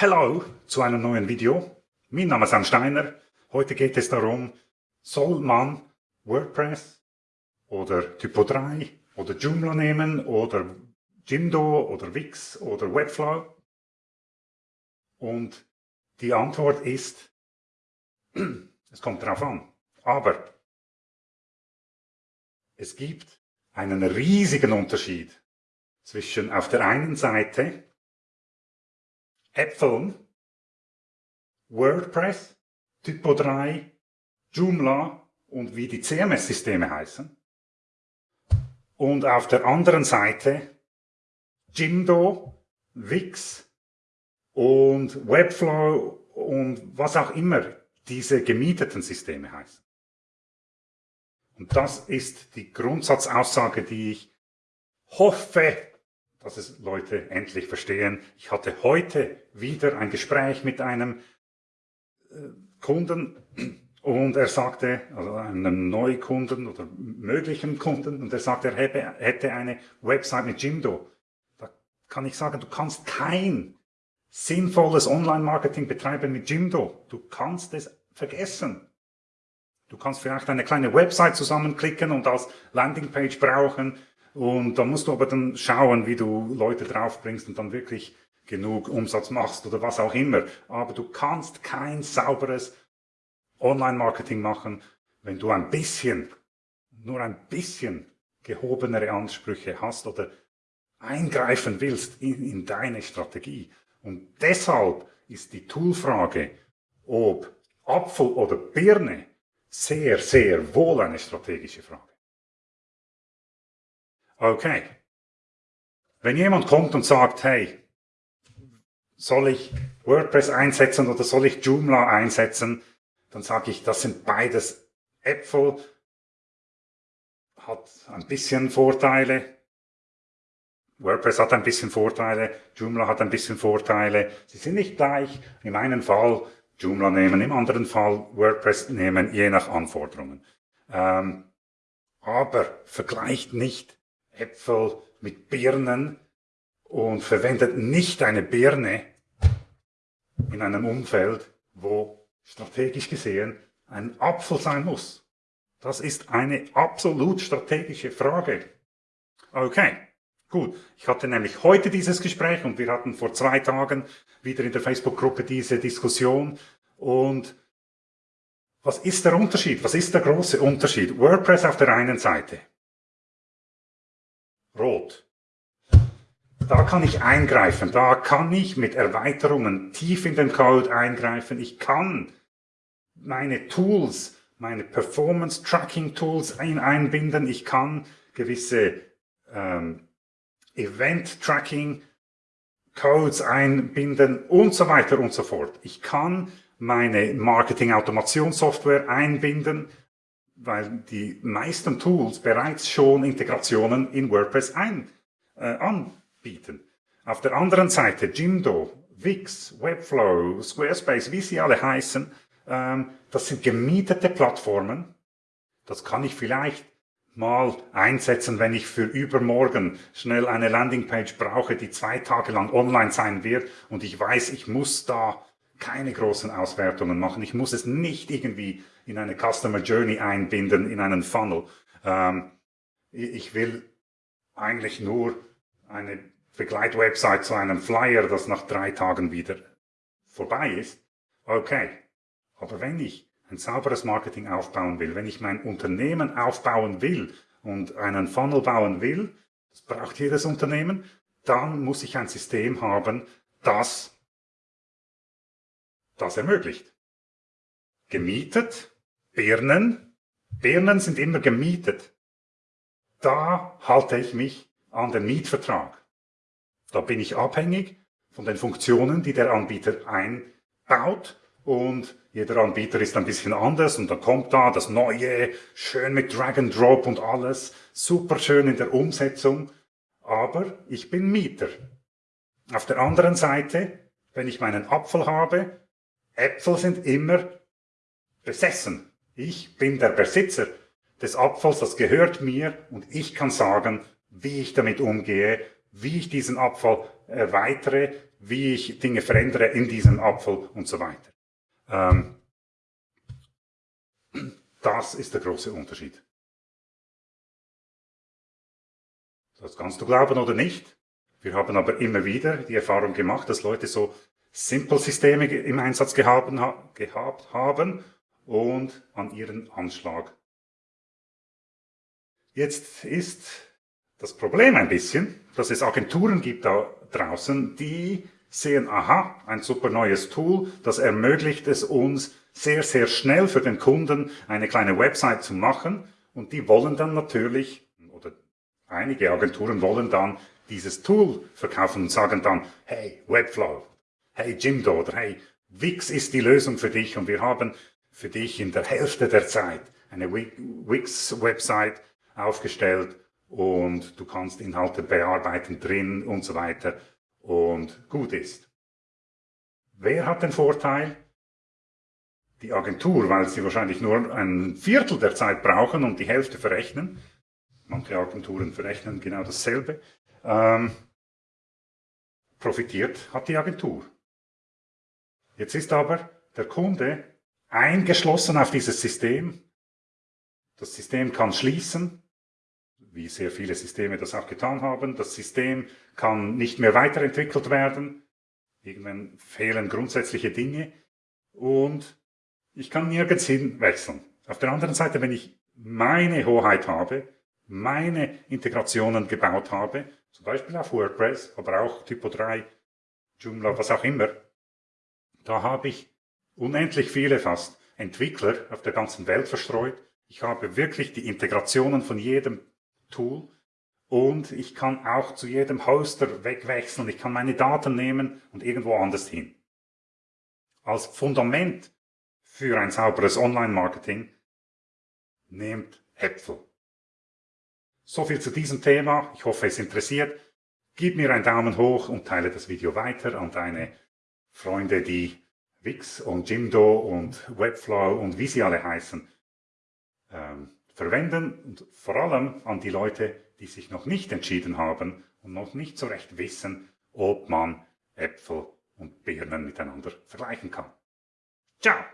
Hallo zu einem neuen Video. Mein Name ist Sam Steiner. Heute geht es darum, soll man WordPress oder Typo 3 oder Joomla nehmen oder Jimdo oder Wix oder Webflow? Und die Antwort ist, es kommt drauf an. Aber es gibt einen riesigen Unterschied zwischen auf der einen Seite Äpfeln, WordPress, Typo 3, Joomla und wie die CMS-Systeme heißen. Und auf der anderen Seite Jimdo, Wix und Webflow und was auch immer diese gemieteten Systeme heißen. Und das ist die Grundsatzaussage, die ich hoffe, dass es Leute endlich verstehen. Ich hatte heute wieder ein Gespräch mit einem äh, Kunden und er sagte, also einem Neukunden oder möglichen Kunden, und er sagte, er hätte eine Website mit Jimdo. Da kann ich sagen, du kannst kein sinnvolles Online-Marketing betreiben mit Jimdo. Du kannst es vergessen. Du kannst vielleicht eine kleine Website zusammenklicken und als Landingpage brauchen. Und da musst du aber dann schauen, wie du Leute draufbringst und dann wirklich genug Umsatz machst oder was auch immer. Aber du kannst kein sauberes Online-Marketing machen, wenn du ein bisschen, nur ein bisschen gehobenere Ansprüche hast oder eingreifen willst in, in deine Strategie. Und deshalb ist die Toolfrage, ob Apfel oder Birne, sehr, sehr wohl eine strategische Frage. Okay. Wenn jemand kommt und sagt, hey, soll ich WordPress einsetzen oder soll ich Joomla einsetzen, dann sage ich, das sind beides Äpfel, hat ein bisschen Vorteile. WordPress hat ein bisschen Vorteile, Joomla hat ein bisschen Vorteile. Sie sind nicht gleich. In meinem Fall Joomla nehmen, im anderen Fall WordPress nehmen, je nach Anforderungen. Ähm, aber vergleicht nicht Äpfel mit Birnen und verwendet nicht eine Birne in einem Umfeld, wo strategisch gesehen ein Apfel sein muss. Das ist eine absolut strategische Frage. Okay, gut. Ich hatte nämlich heute dieses Gespräch und wir hatten vor zwei Tagen wieder in der Facebook-Gruppe diese Diskussion. Und was ist der Unterschied? Was ist der große Unterschied? WordPress auf der einen Seite. Da kann ich eingreifen. Da kann ich mit Erweiterungen tief in den Code eingreifen. Ich kann meine Tools, meine Performance Tracking Tools ein einbinden. Ich kann gewisse ähm, Event Tracking Codes einbinden und so weiter und so fort. Ich kann meine Marketing-Automationssoftware einbinden, weil die meisten Tools bereits schon Integrationen in WordPress ein, äh, anbieten. Auf der anderen Seite Jimdo, Wix, Webflow, Squarespace, wie sie alle heißen, ähm, das sind gemietete Plattformen. Das kann ich vielleicht mal einsetzen, wenn ich für übermorgen schnell eine Landingpage brauche, die zwei Tage lang online sein wird und ich weiß, ich muss da keine großen Auswertungen machen. Ich muss es nicht irgendwie in eine Customer Journey einbinden, in einen Funnel. Ähm, ich will eigentlich nur eine Begleitwebsite zu einem Flyer, das nach drei Tagen wieder vorbei ist. Okay, aber wenn ich ein sauberes Marketing aufbauen will, wenn ich mein Unternehmen aufbauen will und einen Funnel bauen will, das braucht jedes Unternehmen, dann muss ich ein System haben, das das ermöglicht. Gemietet, Birnen, Birnen sind immer gemietet. Da halte ich mich an den Mietvertrag. Da bin ich abhängig von den Funktionen, die der Anbieter einbaut. Und jeder Anbieter ist ein bisschen anders. Und dann kommt da das Neue, schön mit Drag and Drop und alles, super schön in der Umsetzung, aber ich bin Mieter. Auf der anderen Seite, wenn ich meinen Apfel habe, Äpfel sind immer besessen. Ich bin der Besitzer des Apfels, das gehört mir. Und ich kann sagen, wie ich damit umgehe, wie ich diesen Apfel erweitere, wie ich Dinge verändere in diesem Apfel und so weiter. Ähm, das ist der große Unterschied. Das kannst du glauben oder nicht. Wir haben aber immer wieder die Erfahrung gemacht, dass Leute so Simple-Systeme im Einsatz gehabt, gehabt haben und an ihren Anschlag. Jetzt ist das Problem ein bisschen, dass es Agenturen gibt da draußen, die sehen, aha, ein super neues Tool, das ermöglicht es uns, sehr, sehr schnell für den Kunden eine kleine Website zu machen. Und die wollen dann natürlich, oder einige Agenturen wollen dann dieses Tool verkaufen und sagen dann, hey, Webflow, hey, Jimdo oder hey, Wix ist die Lösung für dich und wir haben für dich in der Hälfte der Zeit eine Wix-Website aufgestellt und du kannst Inhalte bearbeiten drin und so weiter und gut ist. Wer hat den Vorteil? Die Agentur, weil sie wahrscheinlich nur ein Viertel der Zeit brauchen und die Hälfte verrechnen. Manche Agenturen verrechnen genau dasselbe. Ähm, profitiert hat die Agentur. Jetzt ist aber der Kunde eingeschlossen auf dieses System. Das System kann schließen wie sehr viele Systeme das auch getan haben. Das System kann nicht mehr weiterentwickelt werden. Irgendwann fehlen grundsätzliche Dinge und ich kann nirgends hin wechseln. Auf der anderen Seite, wenn ich meine Hoheit habe, meine Integrationen gebaut habe, zum Beispiel auf WordPress, aber auch Typo 3, Joomla, was auch immer, da habe ich unendlich viele fast Entwickler auf der ganzen Welt verstreut. Ich habe wirklich die Integrationen von jedem Tool und ich kann auch zu jedem Hoster wegwechseln. Ich kann meine Daten nehmen und irgendwo anders hin. Als Fundament für ein sauberes Online-Marketing nehmt Äpfel. So viel zu diesem Thema. Ich hoffe, es interessiert. Gib mir einen Daumen hoch und teile das Video weiter an deine Freunde, die Wix und Jimdo und Webflow und wie sie alle heißen, ähm, verwenden und vor allem an die Leute, die sich noch nicht entschieden haben und noch nicht so recht wissen, ob man Äpfel und Birnen miteinander vergleichen kann. Ciao!